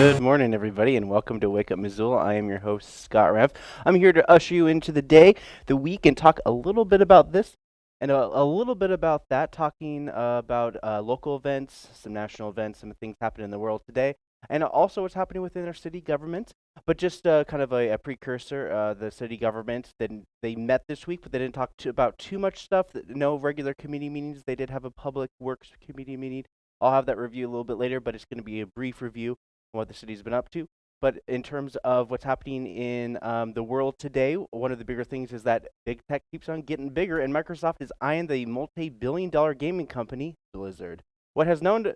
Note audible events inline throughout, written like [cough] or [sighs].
Good morning, everybody, and welcome to Wake Up Missoula. I am your host, Scott Rev. I'm here to usher you into the day, the week, and talk a little bit about this and a, a little bit about that, talking uh, about uh, local events, some national events, some things happening in the world today, and also what's happening within our city government. But just uh, kind of a, a precursor, uh, the city government, then they met this week, but they didn't talk to, about too much stuff. No regular committee meetings. They did have a public works committee meeting. I'll have that review a little bit later, but it's going to be a brief review of what the city's been up to. But in terms of what's happening in um, the world today, one of the bigger things is that big tech keeps on getting bigger, and Microsoft is eyeing the multi-billion dollar gaming company Blizzard. What has known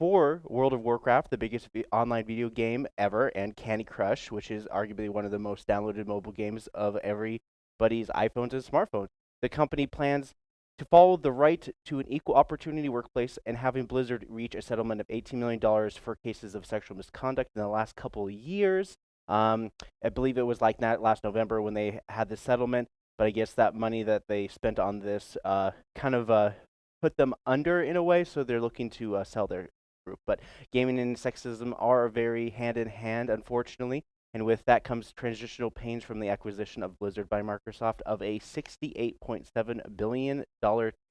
for World of Warcraft, the biggest online video game ever, and Candy Crush, which is arguably one of the most downloaded mobile games of everybody's iPhones and smartphones. The company plans to follow the right to an equal opportunity workplace and having Blizzard reach a settlement of $18 million for cases of sexual misconduct in the last couple of years. Um, I believe it was like that last November when they had the settlement, but I guess that money that they spent on this uh, kind of uh, put them under in a way, so they're looking to uh, sell their group. But gaming and sexism are very hand in hand, unfortunately. And with that comes transitional pains from the acquisition of Blizzard by Microsoft of a $68.7 billion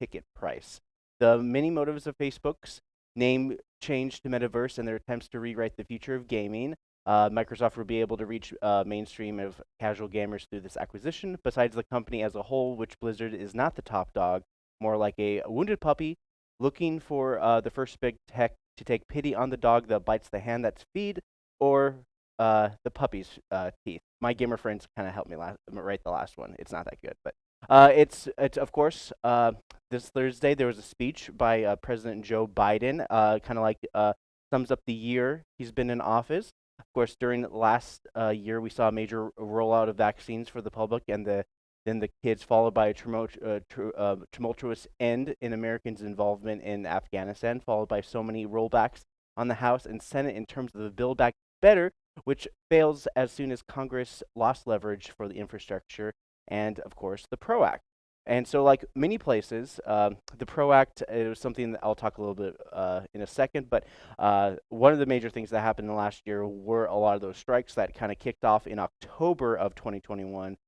ticket price. The many motives of Facebook's name change to Metaverse and their attempts to rewrite the future of gaming. Uh, Microsoft will be able to reach uh, mainstream of casual gamers through this acquisition. Besides the company as a whole, which Blizzard is not the top dog, more like a wounded puppy looking for uh, the first big tech to take pity on the dog that bites the hand that's feed, or uh, the puppy's uh, teeth. My gamer friends kind of helped me last, write the last one. It's not that good, but uh, it's it's of course uh, this Thursday there was a speech by uh, President Joe Biden, uh, kind of like sums up the year he's been in office. Of course, during last year we saw a major rollout of vaccines for the public, and the then the kids, followed by a tumultuous end in Americans' involvement in Afghanistan, followed by so many rollbacks on the House and Senate in terms of the Build Back Better, which fails as soon as Congress lost leverage for the infrastructure and, of course, the PRO Act. And so, like many places, uh, the PRO Act is something that I'll talk a little bit uh, in a second. But uh, one of the major things that happened in the last year were a lot of those strikes that kind of kicked off in October of 2021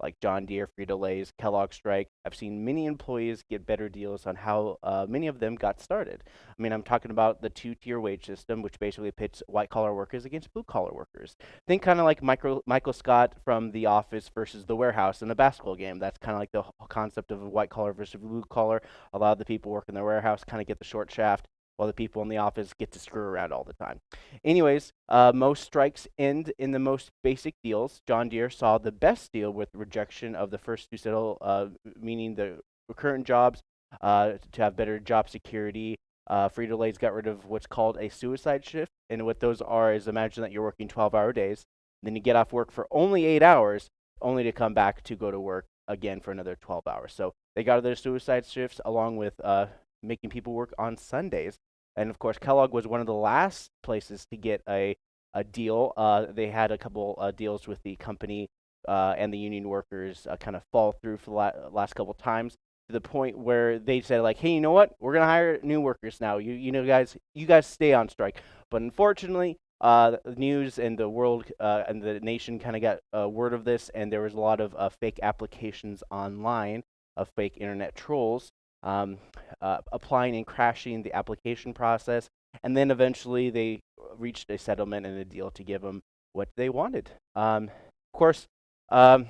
like John Deere, Frito Lay's, Kellogg strike. I've seen many employees get better deals on how uh, many of them got started. I mean, I'm talking about the two-tier wage system, which basically pits white-collar workers against blue-collar workers. Think kind of like Michael, Michael Scott from The Office versus The Warehouse in a basketball game. That's kind of like the whole concept of white-collar versus blue-collar. A lot of the people working in the warehouse kind of get the short shaft while the people in the office get to screw around all the time. Anyways, uh, most strikes end in the most basic deals. John Deere saw the best deal with rejection of the first to settle, uh, meaning the current jobs uh, to have better job security. Uh, Frito got rid of what's called a suicide shift, and what those are is imagine that you're working 12-hour days, then you get off work for only eight hours, only to come back to go to work again for another 12 hours. So they got rid of their suicide shifts along with uh, making people work on Sundays. And of course, Kellogg was one of the last places to get a, a deal. Uh, they had a couple uh, deals with the company uh, and the union workers uh, kind of fall through for the la last couple times to the point where they said like, hey, you know what? We're gonna hire new workers now. You you know guys, you guys stay on strike. But unfortunately, uh, the news and the world uh, and the nation kind of got word of this, and there was a lot of fake applications online of fake internet trolls um, uh, applying and crashing the application process. And then eventually they reached a settlement and a deal to give them what they wanted. Um, of course, um,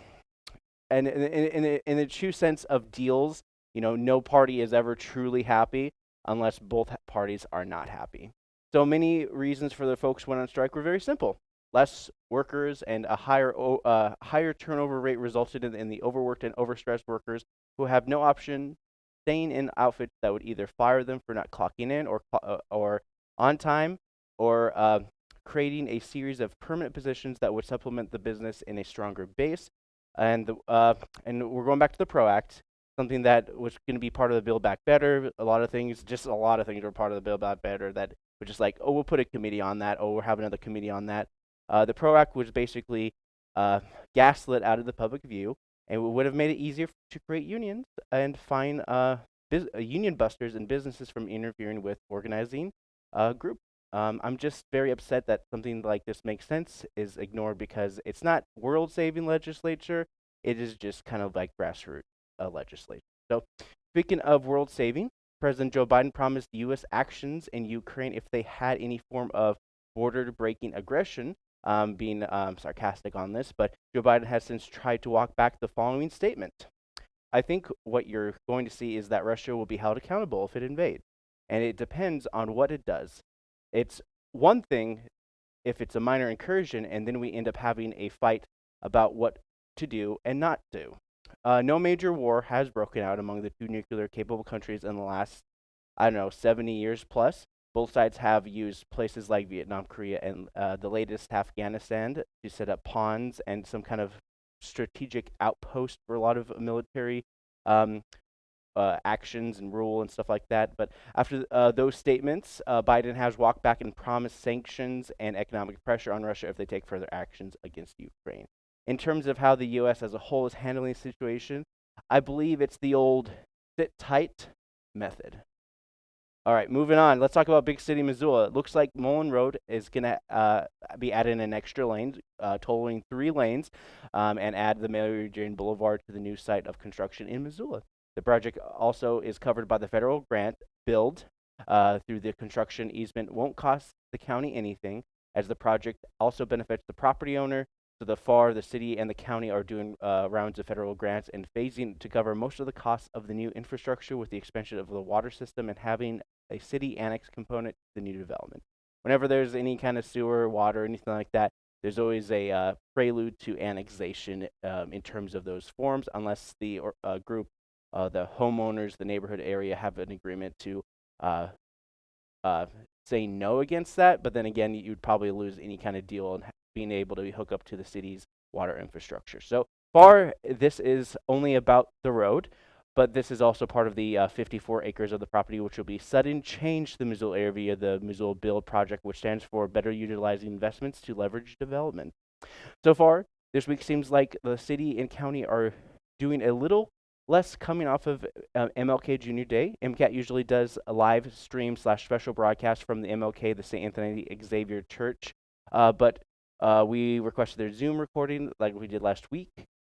and in, the true sense of deals, you know, no party is ever truly happy unless both parties are not happy. So many reasons for the folks went on strike were very simple. Less workers and a higher uh, higher turnover rate resulted in, in the overworked and overstressed workers who have no option staying in outfits that would either fire them for not clocking in or, uh, or on time or uh, creating a series of permanent positions that would supplement the business in a stronger base. And, the, uh, and we're going back to the PRO Act, something that was going to be part of the Build Back Better. A lot of things, just a lot of things were part of the Build Back Better that were just like, oh, we'll put a committee on that. Oh, we'll have another committee on that. Uh, the PRO Act was basically uh, gaslit out of the public view, and it would have made it easier to create unions and fine uh, uh, union busters and businesses from interfering with organizing a group. Um, I'm just very upset that something like this makes sense is ignored because it's not world-saving legislature. It is just kind of like grassroots uh, legislature. So, speaking of world-saving, President Joe Biden promised U.S. actions in Ukraine if they had any form of border-breaking aggression. Um, being um, sarcastic on this, but Joe Biden has since tried to walk back the following statement. I think what you're going to see is that Russia will be held accountable if it invades. And it depends on what it does. It's one thing if it's a minor incursion and then we end up having a fight about what to do and not do. Uh, no major war has broken out among the two nuclear capable countries in the last, I don't know, 70 years plus. Both sides have used places like Vietnam, Korea, and uh, the latest Afghanistan to set up pawns and some kind of strategic outpost for a lot of military um, uh, actions and rule and stuff like that. But after uh, those statements, uh, Biden has walked back and promised sanctions and economic pressure on Russia if they take further actions against Ukraine. In terms of how the U.S. as a whole is handling the situation, I believe it's the old sit tight method. All right, moving on. Let's talk about Big City, Missoula. It looks like Mullan Road is going to uh, be adding an extra lane, uh, totaling three lanes, um, and add the Mary Jane Boulevard to the new site of construction in Missoula. The project also is covered by the federal grant build uh, through the construction easement. Won't cost the county anything, as the project also benefits the property owner. So the FAR, the city, and the county are doing uh, rounds of federal grants and phasing to cover most of the costs of the new infrastructure with the expansion of the water system and having a city annex component to the new development. Whenever there's any kind of sewer, water, anything like that, there's always a uh, prelude to annexation um, in terms of those forms, unless the or, uh, group, uh, the homeowners, the neighborhood area have an agreement to uh, uh, say no against that. But then again, you'd probably lose any kind of deal on being able to hook up to the city's water infrastructure. So far, this is only about the road but this is also part of the uh, 54 acres of the property, which will be sudden change to the Missoula area via the Missoula Build project, which stands for Better Utilizing Investments to Leverage Development. So far, this week seems like the city and county are doing a little less coming off of uh, MLK Junior Day. MCAT usually does a live stream slash special broadcast from the MLK, the St. Anthony Xavier Church, uh, but uh, we requested their Zoom recording like we did last week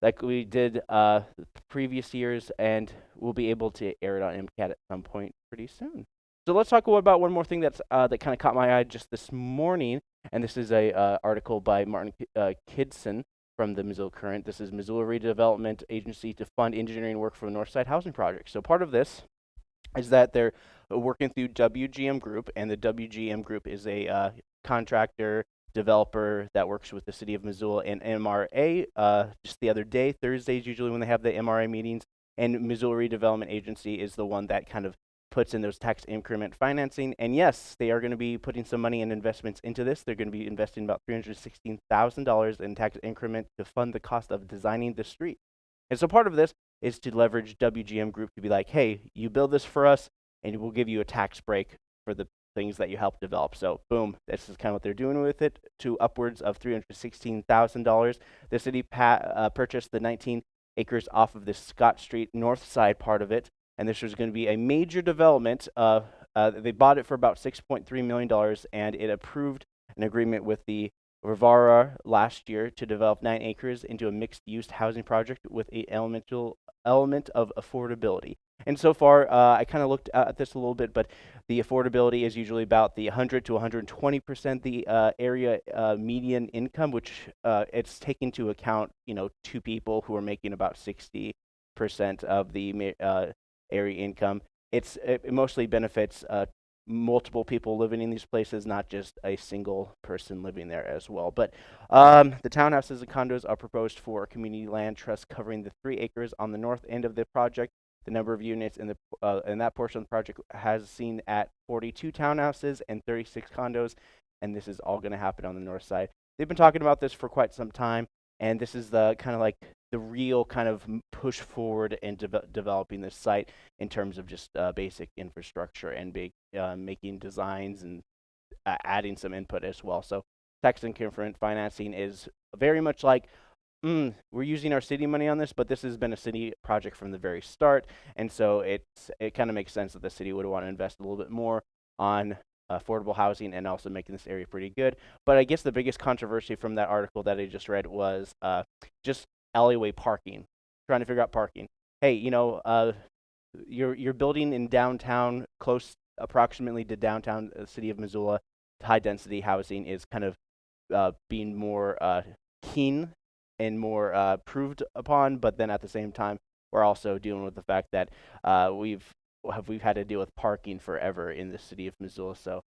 like we did uh, previous years, and we'll be able to air it on MCAT at some point pretty soon. So let's talk about one more thing that's uh, that kind of caught my eye just this morning, and this is a uh, article by Martin uh, Kidston from the Missoula Current. This is Missoula Redevelopment Agency to fund engineering work for the Northside Housing Project. So part of this is that they're working through WGM Group, and the WGM Group is a uh, contractor developer that works with the city of Missoula and MRA. Uh, just the other day, Thursdays usually when they have the MRA meetings, and Missoula Redevelopment Agency is the one that kind of puts in those tax increment financing. And yes, they are going to be putting some money and investments into this. They're going to be investing about $316,000 in tax increment to fund the cost of designing the street. And so part of this is to leverage WGM Group to be like, hey, you build this for us, and we'll give you a tax break for the things that you help develop. So boom, this is kind of what they're doing with it to upwards of $316,000. The city uh, purchased the 19 acres off of the Scott Street north side part of it, and this was going to be a major development. Uh, uh, they bought it for about $6.3 million, and it approved an agreement with the Rivara last year to develop nine acres into a mixed-use housing project with a elemental element of affordability. And so far, uh, I kind of looked at this a little bit, but the affordability is usually about the 100 to 120 percent the uh, area uh, median income, which uh, it's taking into account, you know, two people who are making about 60 percent of the uh, area income. It's it mostly benefits uh, multiple people living in these places, not just a single person living there as well. But um, the townhouses and condos are proposed for a community land trust covering the three acres on the north end of the project the number of units in the uh, in that portion of the project has seen at 42 townhouses and 36 condos, and this is all going to happen on the north side. They've been talking about this for quite some time, and this is the kind of like the real kind of push forward in de developing this site in terms of just uh, basic infrastructure and big, uh, making designs and uh, adding some input as well. So tax increment financing is very much like, mm, we're using our city money on this, but this has been a city project from the very start, and so it's it kind of makes sense that the city would want to invest a little bit more on affordable housing and also making this area pretty good. But I guess the biggest controversy from that article that I just read was uh, just alleyway parking, trying to figure out parking. Hey, you know, uh, you're you're building in downtown, close approximately to downtown uh, city of Missoula. High density housing is kind of uh, being more uh, keen and more uh, proved upon, but then at the same time, we're also dealing with the fact that uh, we've have we've had to deal with parking forever in the city of Missoula. So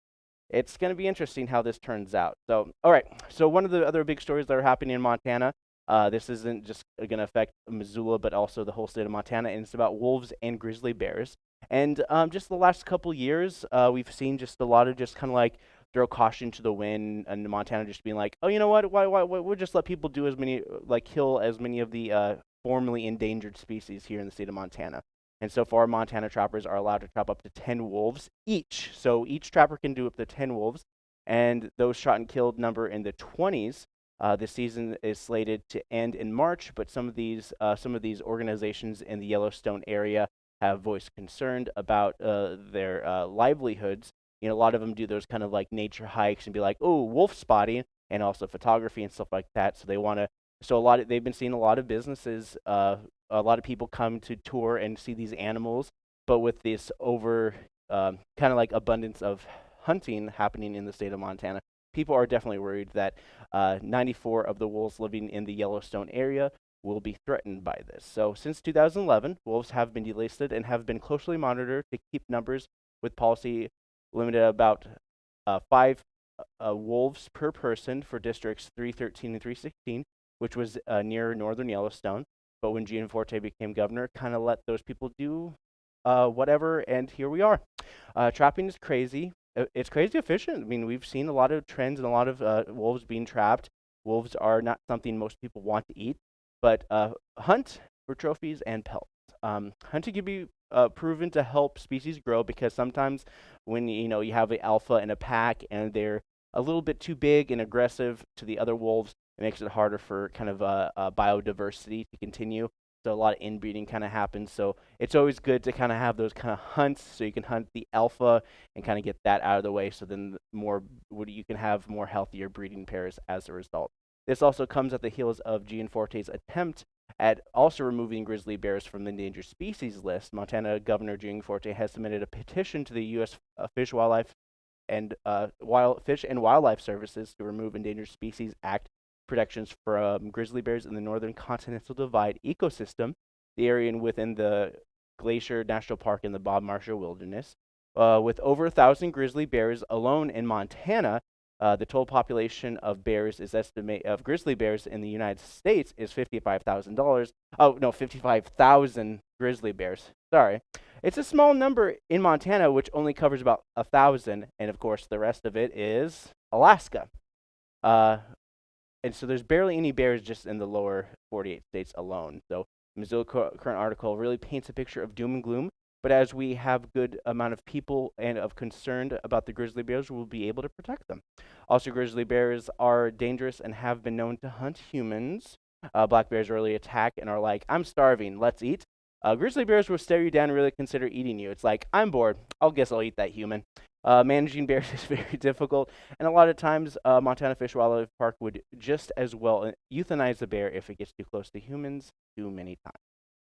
it's going to be interesting how this turns out. So, all right. So one of the other big stories that are happening in Montana. Uh, this isn't just going to affect Missoula, but also the whole state of Montana, and it's about wolves and grizzly bears. And um, just the last couple years, uh, we've seen just a lot of just kind of like throw caution to the wind, and Montana just being like, oh, you know what? Why, why, why we'll just let people do as many, like, kill as many of the uh, formerly endangered species here in the state of Montana. And so far, Montana trappers are allowed to trap up to 10 wolves each. So each trapper can do up to 10 wolves. And those shot and killed number in the 20s. Uh, the season is slated to end in March, but some of these uh, some of these organizations in the Yellowstone area have voiced concern about uh, their uh, livelihoods. You know, a lot of them do those kind of like nature hikes and be like, "Oh, wolf spotting," and also photography and stuff like that. So they want to. So a lot of they've been seeing a lot of businesses uh, a lot of people come to tour and see these animals, but with this over um, kind of like abundance of hunting happening in the state of Montana, people are definitely worried that uh, 94 of the wolves living in the Yellowstone area will be threatened by this. So since 2011, wolves have been delisted and have been closely monitored to keep numbers with policy limited about uh, five uh, wolves per person for districts 313 and 316, which was uh, near northern Yellowstone. But when Gianforte became governor, kind of let those people do uh, whatever, and here we are. Uh, trapping is crazy. Uh, it's crazy efficient. I mean, we've seen a lot of trends and a lot of uh, wolves being trapped. Wolves are not something most people want to eat, but uh, hunt for trophies and pelts. Um, hunting can be uh, proven to help species grow because sometimes when you know you have an alpha in a pack and they're a little bit too big and aggressive to the other wolves, it makes it harder for kind of uh, uh, biodiversity to continue. So a lot of inbreeding kind of happens. So it's always good to kind of have those kind of hunts so you can hunt the alpha and kind of get that out of the way. So then more you can have more healthier breeding pairs as a result. This also comes at the heels of Gianforte's attempt at also removing grizzly bears from the endangered species list. Montana Governor Gianforte has submitted a petition to the U.S. Uh, Fish, Wildlife, and uh, Wild Fish and Wildlife Services to remove Endangered Species Act protections from grizzly bears in the northern continental divide ecosystem, the area within the Glacier National Park in the Bob Marshall Wilderness. Uh, with over a thousand grizzly bears alone in Montana, uh, the total population of bears is estimate of grizzly bears in the United States is fifty-five thousand dollars. Oh no, fifty-five thousand grizzly bears. Sorry, it's a small number in Montana, which only covers about a thousand, and of course the rest of it is Alaska. Uh, and so there's barely any bears just in the lower 48 states alone. So Missoula current article really paints a picture of doom and gloom. But as we have good amount of people and of concerned about the grizzly bears, we'll be able to protect them. Also, grizzly bears are dangerous and have been known to hunt humans. Uh, black bears really attack and are like, "I'm starving, let's eat." Uh, grizzly bears will stare you down and really consider eating you. It's like, "I'm bored, I'll guess I'll eat that human." Uh, managing bears [laughs] is very difficult, and a lot of times, uh, Montana Fish Wildlife Park would just as well uh, euthanize the bear if it gets too close to humans too many times.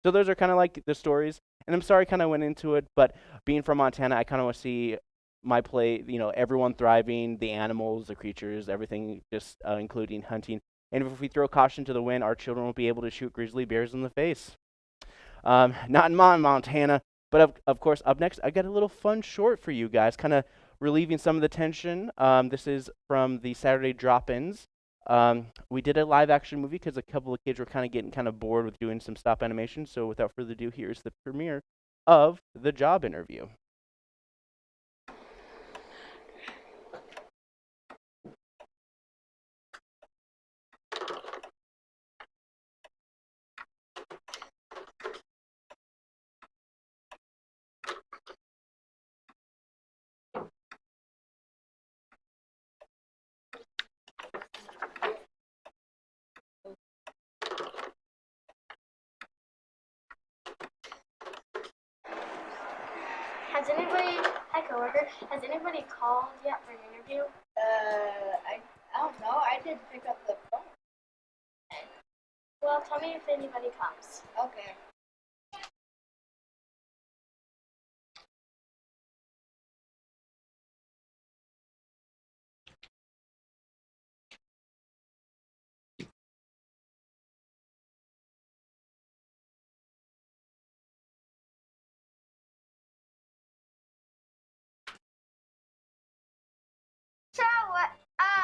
So those are kind of like the stories, and I'm sorry I kind of went into it, but being from Montana, I kind of want to see my play, you know, everyone thriving, the animals, the creatures, everything, just uh, including hunting. And if we throw caution to the wind, our children won't be able to shoot grizzly bears in the face. Um, [laughs] not in Montana. But of, of course, up next, I got a little fun short for you guys, kind of relieving some of the tension. Um, this is from the Saturday drop-ins. Um, we did a live action movie because a couple of kids were kind of getting kind of bored with doing some stop animation. So without further ado, here's the premiere of the job interview.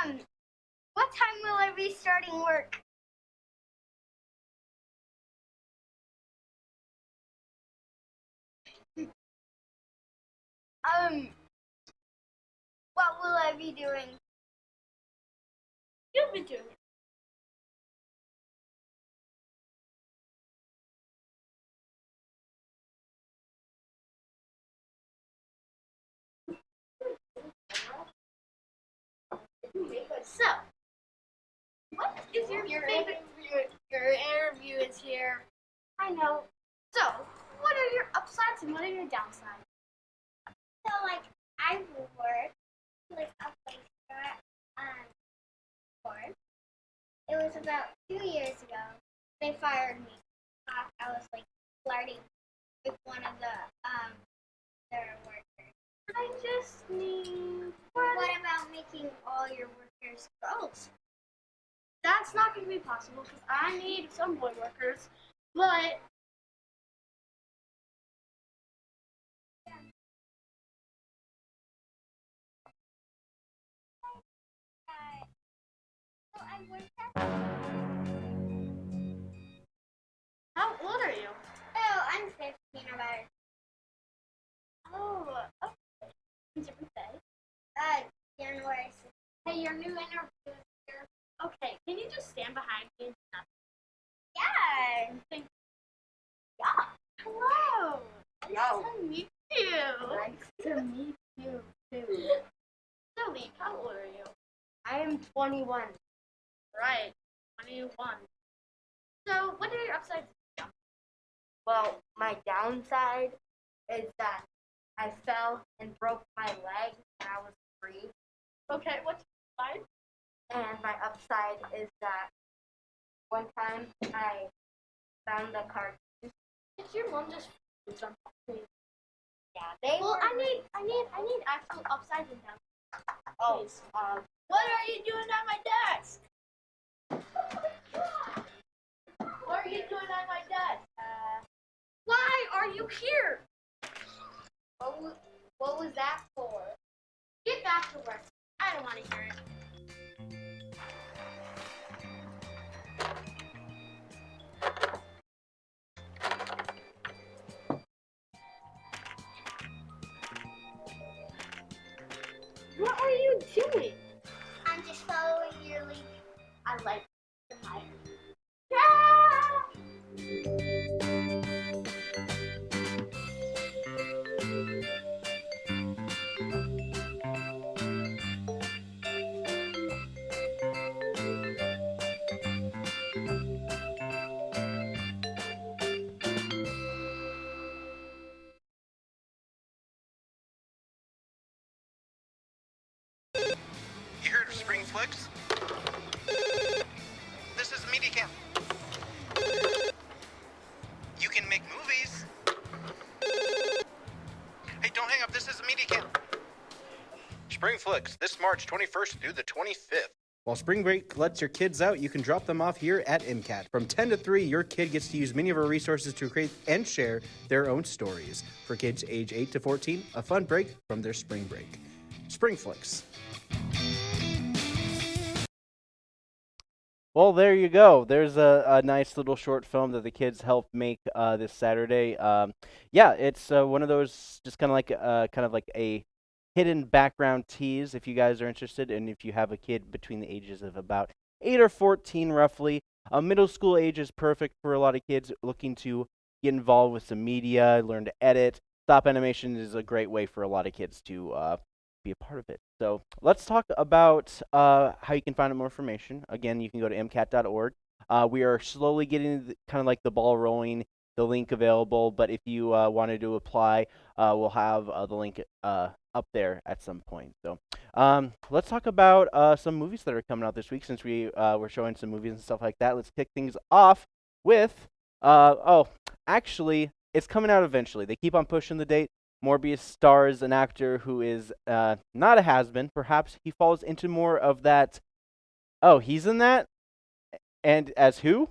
Um, what time will I be starting work? Um, what will I be doing? You'll be doing So, what is your, Your favorite? interview, your interview is here. I know. So, what are your upsides and what are your downsides? So, like, I work like a place that um for. It was about two years ago. They fired me. I was like flirting with one of the um their workers. I just need. What about making all your workers girls? That's not going to be possible because I need some boy workers, but so I worked at. how old are you? Oh, I'm 15 about it. Oh, okay. January 6th. Hey, your new interview is here. Okay, can you just stand behind me? Yeah. think? Yeah. Hello. Yo. Nice to meet you. Nice to meet you too. Zoe, how old are you? I am 21. Right, 21. So, what are your upsides? Well, my downside is that I fell and broke my leg when I was three. Okay, what's your side? And my upside is that one time I found the card. Did your mom just do something? Yeah, they Well, I need, I need, I need actual upsides and downsides. Oh, um, what are you doing at my desk? What are you doing at my desk? Uh, Why are you here? what was, what was that for? Get back to work. I don't want to hear it. What are you doing? I'm just following your lead. I like Flicks? This is Media Camp. You can make movies. Hey, don't hang up. This is Media Camp. Spring Flicks, this March 21st through the 25th. While spring break lets your kids out, you can drop them off here at MCAT. From 10 to 3, your kid gets to use many of our resources to create and share their own stories. For kids age 8 to 14, a fun break from their spring break. Spring Flicks. Well, there you go. There's a, a nice little short film that the kids helped make uh, this Saturday. Um, yeah, it's uh, one of those just kind of like uh, kind of like a hidden background tease if you guys are interested, and if you have a kid between the ages of about eight or fourteen, roughly. Uh, middle school age is perfect for a lot of kids looking to get involved with some media, learn to edit. Stop animation is a great way for a lot of kids to uh, be a part of it. So let's talk about uh, how you can find out more information. Again, you can go to mcat.org. Uh, we are slowly getting the, kind of like the ball rolling the link available. But if you uh, wanted to apply, uh, we'll have uh, the link uh, up there at some point. So um, let's talk about uh, some movies that are coming out this week since we uh, were showing some movies and stuff like that. Let's kick things off with uh, oh, actually, it's coming out eventually. They keep on pushing the date. Morbius stars an actor who is uh, not a has been. Perhaps he falls into more of that. Oh, he's in that? And as who?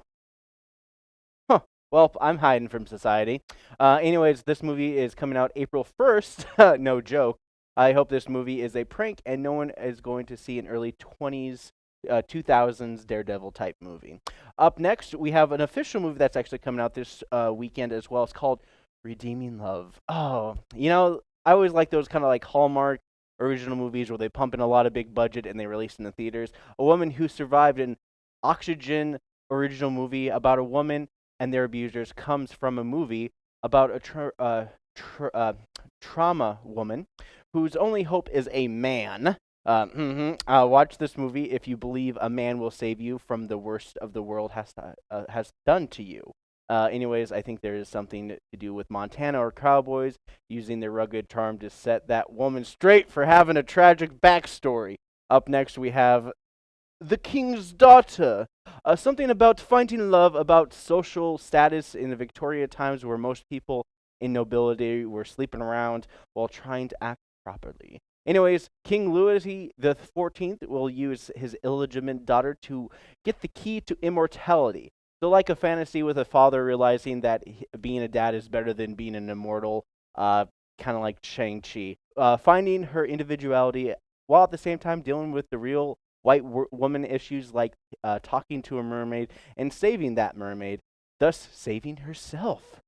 Well, I'm hiding from society. Uh, anyways, this movie is coming out April 1st. [laughs] no joke. I hope this movie is a prank and no one is going to see an early 20s, uh, 2000s Daredevil type movie. Up next, we have an official movie that's actually coming out this uh, weekend as well. It's called Redeeming Love. Oh, you know, I always like those kind of like Hallmark original movies where they pump in a lot of big budget and they release in the theaters. A woman who survived an oxygen original movie about a woman and their abusers comes from a movie about a tra- uh, tra- uh, trauma woman whose only hope is a man. Uh, mm-hmm. uh, watch this movie if you believe a man will save you from the worst of the world has to, uh, has done to you. Uh, anyways, I think there is something to do with Montana or cowboys using their rugged charm to set that woman straight for having a tragic backstory. Up next, we have The King's Daughter. Uh, something about finding love, about social status in the Victoria times where most people in nobility were sleeping around while trying to act properly. Anyways, King Louis the Fourteenth will use his illegitimate daughter to get the key to immortality. So, like a fantasy with a father realizing that being a dad is better than being an immortal, uh, kind of like Shang Chi. Uh, finding her individuality while at the same time dealing with the real white woman issues like uh, talking to a mermaid and saving that mermaid, thus saving herself.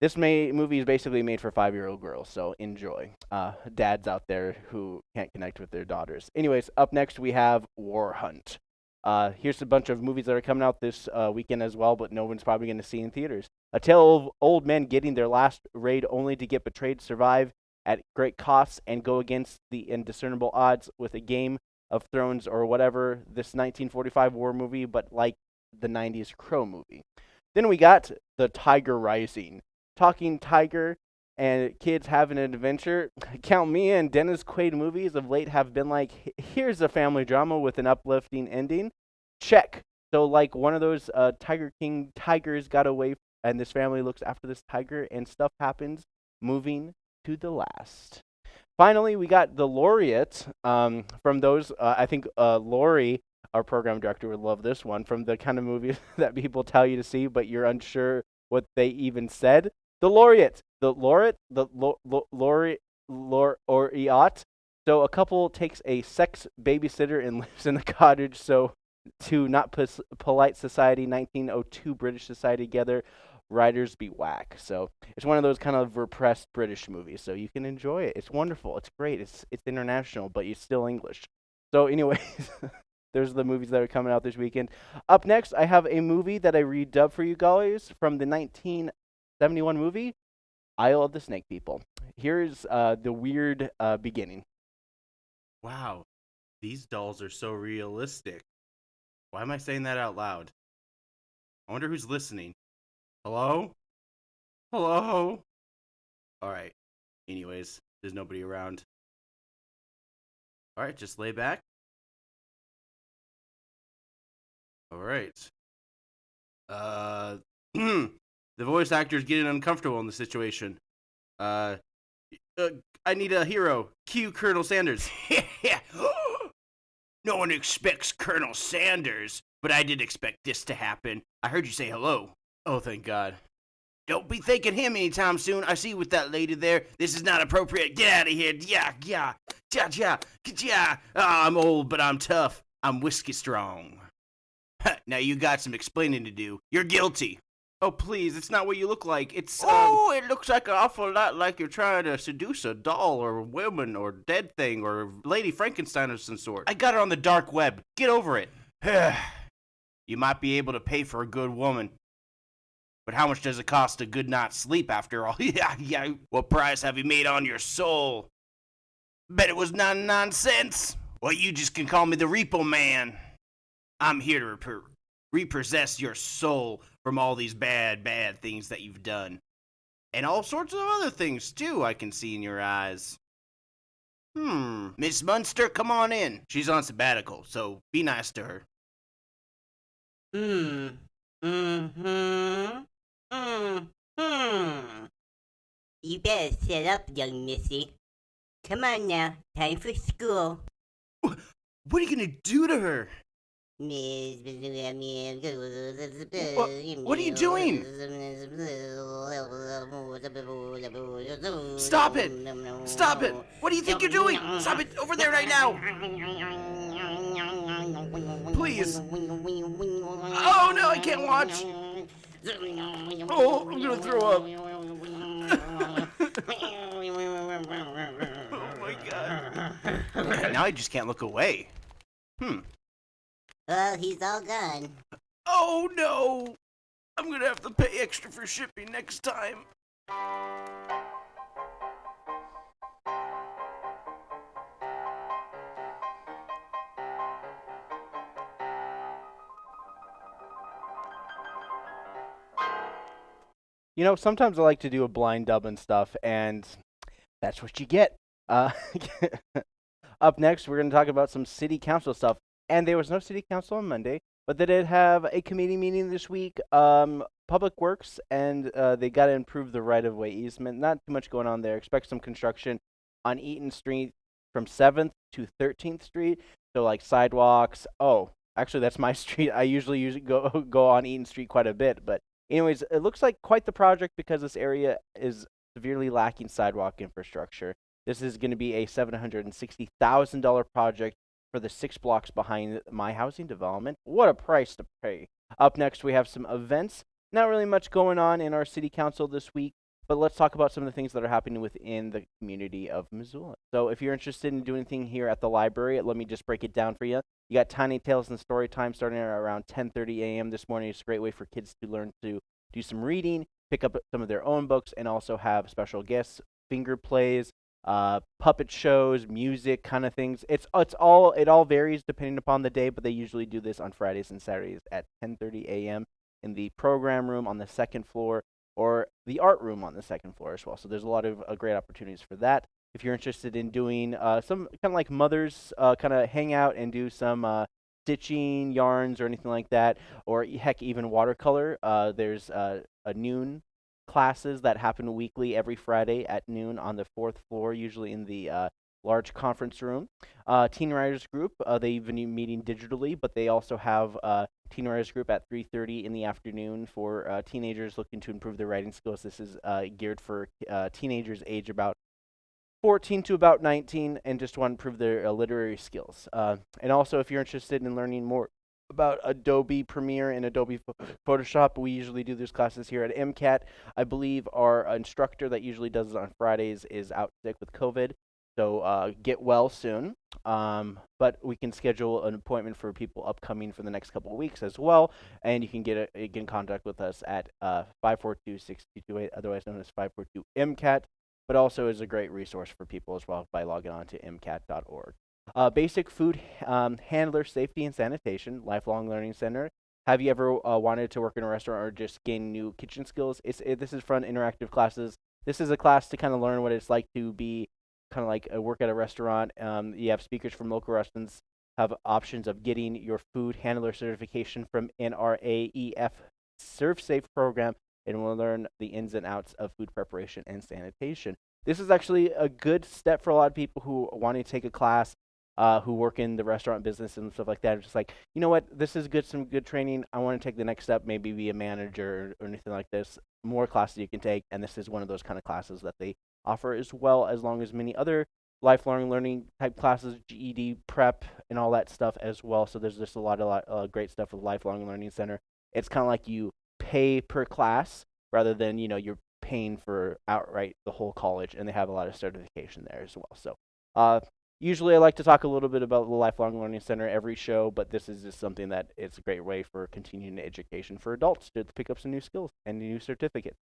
This may, movie is basically made for five year old girls, so enjoy. Uh, dads out there who can't connect with their daughters. Anyways, up next we have War Hunt. Uh, here's a bunch of movies that are coming out this uh, weekend as well, but no one's probably going to see in theaters. A tale of old men getting their last raid only to get betrayed, survive at great costs, and go against the indiscernible odds with a Game of Thrones or whatever this 1945 war movie, but like the 90s Crow movie. Then we got The Tiger Rising. Talking Tiger and kids having an adventure. [laughs] Count me in. Dennis Quaid movies of late have been like, here's a family drama with an uplifting ending. Check. So, like one of those uh, Tiger King tigers got away, and this family looks after this tiger, and stuff happens. Moving to the last. Finally, we got the laureate um, from those. Uh, I think uh, Lori, our program director, would love this one from the kind of movies [laughs] that people tell you to see, but you're unsure what they even said. The laureate, the laureate, the laureate, laureate. So a couple takes a sex babysitter and [laughs] lives in the cottage. So to not polite society, 1902 British society together, writers be whack. So it's one of those kind of repressed British movies. So you can enjoy it. It's wonderful. It's great. It's it's international, but it's still English. So, anyways, [laughs] there's the movies that are coming out this weekend. Up next, I have a movie that I redubbed for you guys from the 19 71 movie, Isle of the Snake People. Here's uh, the weird uh, beginning. Wow, these dolls are so realistic. Why am I saying that out loud? I wonder who's listening. Hello? Hello? Alright. Anyways, there's nobody around. Alright, just lay back. Alright. Uh, [clears throat] The voice actor is getting uncomfortable in the situation. Uh, uh I need a hero. Cue Colonel Sanders. [laughs] no one expects Colonel Sanders, but I did expect this to happen. I heard you say hello. Oh, thank God. Don't be thanking him anytime soon. I see you with that lady there. This is not appropriate. Get out of here. Yeah, yeah, yeah, yeah, yeah. Oh, I'm old, but I'm tough. I'm whiskey strong. [laughs] now you got some explaining to do. You're guilty. Oh, please, it's not what you look like. It's. Um... Oh, it looks like an awful lot like you're trying to seduce a doll or a woman or dead thing or Lady Frankenstein of some sort. I got it on the dark web. Get over it. [sighs] you might be able to pay for a good woman. But how much does it cost a good night's sleep after all? [laughs] yeah, yeah. What price have you made on your soul? Bet it was 99 cents. Well, you just can call me the Repo Man. I'm here to rep- repossess your soul from all these bad, bad things that you've done. And all sorts of other things, too, I can see in your eyes. Hmm, Miss Munster, come on in. She's on sabbatical, so be nice to her. Hmm. Mm-hmm. Mm-hmm. You better set up, young missy. Come on now, time for school. What are you gonna do to her? What are you doing? Stop it! Stop it! What do you think you're doing? Stop it over there right now! Please. Oh no, I can't watch. Oh, I'm gonna throw up. oh my god. Now I just can't look away. Hmm. Well, he's all gone. Oh no! I'm gonna have to pay extra for shipping next time. You know, sometimes I like to do a blind dub and stuff, and that's what you get. Uh, [laughs] up next, we're going to talk about some city council stuff. And there was no city council on Monday, but they did have a committee meeting this week. Um, Public Works, and uh, they got to improve the right of way easement. Not too much going on there. Expect some construction on Eaton Street from 7th to 13th Street. So, like sidewalks. Oh, actually, that's my [laughs] street. I usually usually go [laughs] go on Eaton Street quite a bit, but anyways, it looks like quite the project because this area is severely lacking sidewalk infrastructure. This is going to be a $760,000 project for the six blocks behind my housing development. What a price to pay. Up next, we have some events. Not really much going on in our city council this week, but let's talk about some of the things that are happening within the community of Missoula. So, if you're interested in doing anything here at the library, let me just break it down for you. You got Tiny Tales and Story Time starting around 10:30 a.m. this morning. It's a great way for kids to learn to do some reading, pick up some of their own books, and also have special guests, finger plays, uh, puppet shows, music, kind of things. It's it's all it all varies depending upon the day, but they usually do this on Fridays and Saturdays at 10:30 a.m. in the program room on the second floor or the art room on the second floor as well. So there's a lot of uh, great opportunities for that. If you're interested in doing uh, some kind of like mothers uh, kind of hang out and do some uh, stitching, yarns, or anything like that, or heck, even watercolor, uh, there's a noon classes that happen weekly every Friday at noon on the fourth floor, usually in the uh, large conference room. Uh, Teen Writers Group, uh, they've been meeting digitally, but they also have uh, Teen Writers Group at 3.30 in the afternoon for uh, teenagers looking to improve their writing skills. This is uh, geared for uh, teenagers age about 14 to about 19 and just want to improve their literary skills. And also, if you're interested in learning more about Adobe Premiere and Adobe Photoshop, we usually do these classes here at MCAT. I believe our instructor that usually does it on Fridays is out sick with COVID. So uh, get well soon. Um, but we can schedule an appointment for people upcoming for the next couple of weeks as well. And you can get, a, get in contact with us at uh, 542-6228, otherwise known as 542-MCAT but also is a great resource for people as well by logging on to mcat.org. Uh, basic food um, handler safety and sanitation, lifelong learning center. Have you ever uh, wanted to work in a restaurant or just gain new kitchen skills? It's it, this is fun interactive classes. This is a class to kind of learn what it's like to be kind of like a work at a restaurant. Um, you have speakers from local restaurants have options of getting your food handler certification from NRAEF ServSafe program and we'll learn the ins and outs of food preparation and sanitation. This is actually a good step for a lot of people who want to take a class, uh, who work in the restaurant business and stuff like that. It's just like, you know what, this is good, some good training. I want to take the next step, maybe be a manager or, or anything like this. More classes you can take, and this is one of those kind of classes that they offer as well, as long as many other lifelong learning type classes, GED prep, and all that stuff as well. So there's just a lot of uh, great stuff with Lifelong Learning Center. It's kind of like you pay per class rather than you know you're paying for outright the whole college and they have a lot of certification there as well so uh, usually i like to talk a little bit about the lifelong learning center every show but this is just something that it's a great way for continuing education for adults to pick up some new skills and new certificates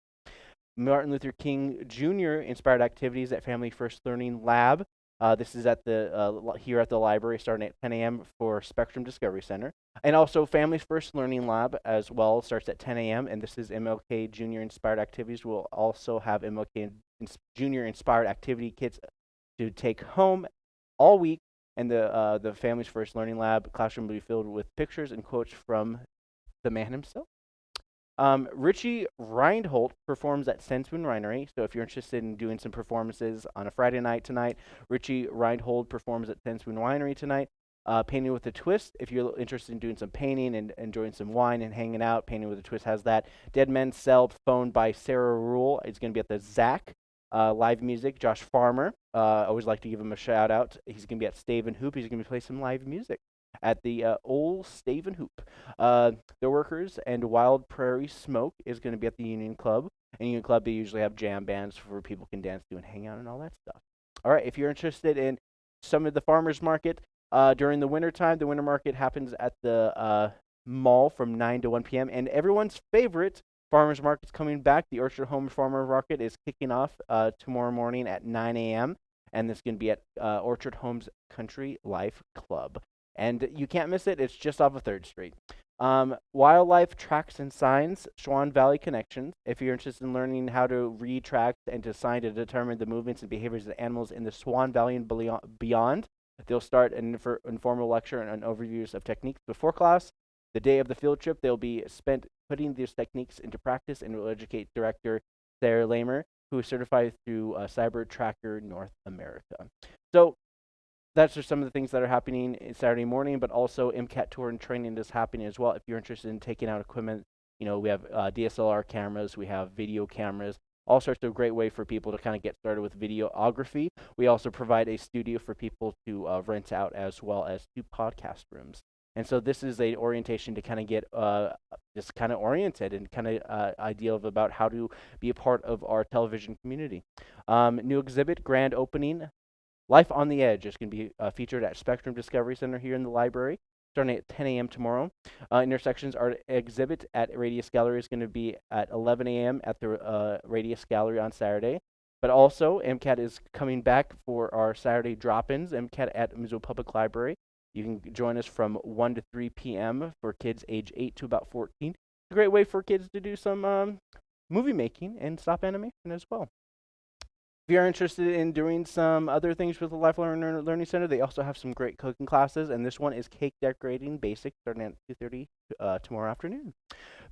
martin luther king jr inspired activities at family first learning lab Uh, this is at the uh, here at the library, starting at 10 a.m. for Spectrum Discovery Center, and also Families First Learning Lab as well starts at 10 a.m. And this is MLK Junior Inspired Activities. We'll also have MLK Junior Inspired Activity kits to take home all week. And the uh, the Families First Learning Lab classroom will be filled with pictures and quotes from the man himself. Um, Richie Reinhold performs at Ten Spoon Winery. So if you're interested in doing some performances on a Friday night tonight, Richie Reinhold performs at Ten Spoon Winery tonight. Uh, painting with a twist. If you're interested in doing some painting and enjoying some wine and hanging out, painting with a twist has that. Dead Men Cell, phone by Sarah Ruhl. It's going to be at the ZACC. Uh, live music. Josh Farmer. Uh, I always like to give him a shout out. He's going to be at Stave and Hoop. He's going to playing some live music at the uh, Old Stave and Hoop. Uh, the Workers and Wild Prairie Smoke is going to be at the Union Club. And Union Club, they usually have jam bands where people can dance to and hang out and all that stuff. All right, if you're interested in some of the farmers market uh, during the winter time, the winter market happens at the uh, mall from 9 to 1 p.m. And everyone's favorite farmers market's coming back. The Orchard Home Farmer Market is kicking off uh, tomorrow morning at 9 a.m. And it's going to be at uh, Orchard Homes Country Life Club. And you can't miss it. It's just off of 3rd Street. Um, wildlife tracks and signs, Swan Valley Connections. If you're interested in learning how to read tracks and to sign to determine the movements and behaviors of animals in the Swan Valley and beyond, they'll start an infor- informal lecture and an overviews of techniques before class. The day of the field trip, they'll be spent putting these techniques into practice and will educate director Sarah Lamer, who is certified through uh, Cyber Tracker North America. So that's just some of the things that are happening Saturday morning, but also MCAT tour and training is happening as well. If you're interested in taking out equipment, you know, we have uh, DSLR cameras, we have video cameras, all sorts of great way for people to kind of get started with videography. We also provide a studio for people to uh, rent out as well as two podcast rooms. And so this is a orientation to kind of get uh, just kind of oriented and kind of uh, idea of about how to be a part of our television community. Um, new exhibit grand opening Life on the Edge is going to be uh, featured at Spectrum Discovery Center here in the library, starting at 10 a.m. tomorrow. Uh, Intersections Art exhibit at Radius Gallery is going to be at 11 a.m. at the uh, Radius Gallery on Saturday. But also, MCAT is coming back for our Saturday drop-ins. MCAT at Missoula Public Library. You can join us from 1 to 3 p.m. for kids age 8 to about 14. It's a great way for kids to do some um, movie making and stop animation as well. If you're interested in doing some other things with the Life Learning Center, they also have some great cooking classes, and this one is cake decorating basic starting at 2:30 uh, tomorrow afternoon.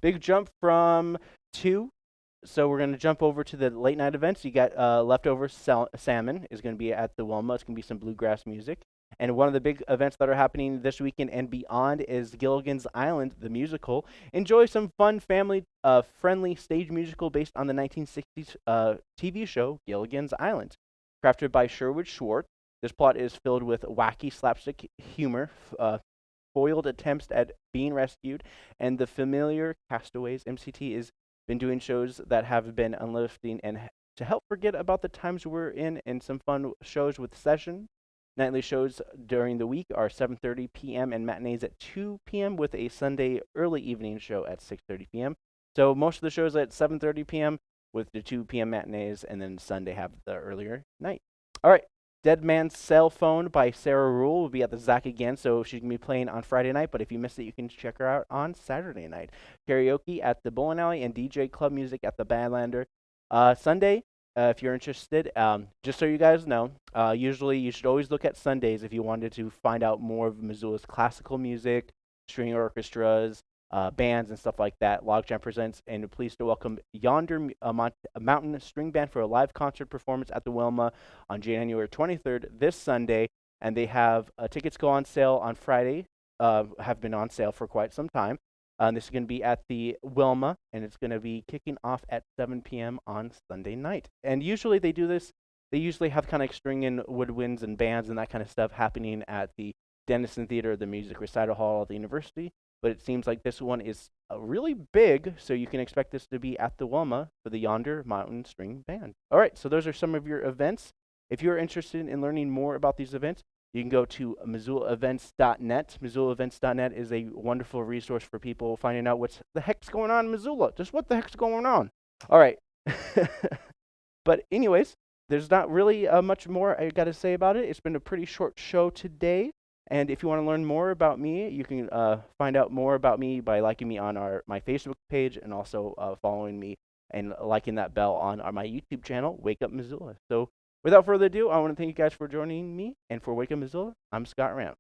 Big jump from two. So we're going to jump over to the late night events. You got uh, leftover sal- salmon is going to be at the Wilma. It's going to be some bluegrass music. And one of the big events that are happening this weekend and beyond is Gilligan's Island, the musical. Enjoy some fun, family uh, friendly stage musical based on the 1960s uh, TV show Gilligan's Island. Crafted by Sherwood Schwartz, this plot is filled with wacky slapstick humor, uh, foiled attempts at being rescued, and the familiar castaways. MCT has been doing shows that have been uplifting and to help forget about the times we're in, and some fun shows with session Nightly shows during the week are 7:30 p.m. and matinees at 2 p.m. with a Sunday early evening show at 6:30 p.m. So most of the shows at 7:30 p.m. with the 2 p.m. matinees, and then Sunday have the earlier night. All right. Dead Man's Cell Phone by Sarah Ruhl will be at the ZACC again, so she's gonna be playing on Friday night. But if you missed it, you can check her out on Saturday night. Karaoke at the Bowling Alley and DJ club music at the Badlander. Uh, Sunday, uh, if you're interested, um, just so you guys know, uh, usually you should always look at Sundays if you wanted to find out more of Missoula's classical music, string orchestras, uh, bands, and stuff like that. Logjam presents and pleased to welcome Yonder uh, uh, Mountain String Band for a live concert performance at the Wilma on January 23rd, this Sunday. And they have uh, tickets go on sale on Friday, have been on sale for quite some time. Uh, this is going to be at the Wilma, and it's going to be kicking off at 7 p.m. on Sunday night. And usually they do this. They usually have kind of string and woodwinds and bands and that kind of stuff happening at the Dennison Theater, the Music Recital Hall at the university. But it seems like this one is uh, really big, so you can expect this to be at the Wilma for the Yonder Mountain String Band. All right, so those are some of your events. If you're interested in learning more about these events, you can go to MissoulaEvents.net. MissoulaEvents.net is a wonderful resource for people finding out what's the heck's going on in Missoula. Just what the heck's going on. All right. [laughs] but anyways, there's not really uh, much more I got to say about it. It's been a pretty short show today. And if you want to learn more about me, you can uh, find out more about me by liking me on our my Facebook page and also uh, following me and liking that bell on our, my YouTube channel, Wake Up Missoula. So without further ado, I want to thank you guys for joining me. And for Wake Up Missoula, I'm Scott Ram.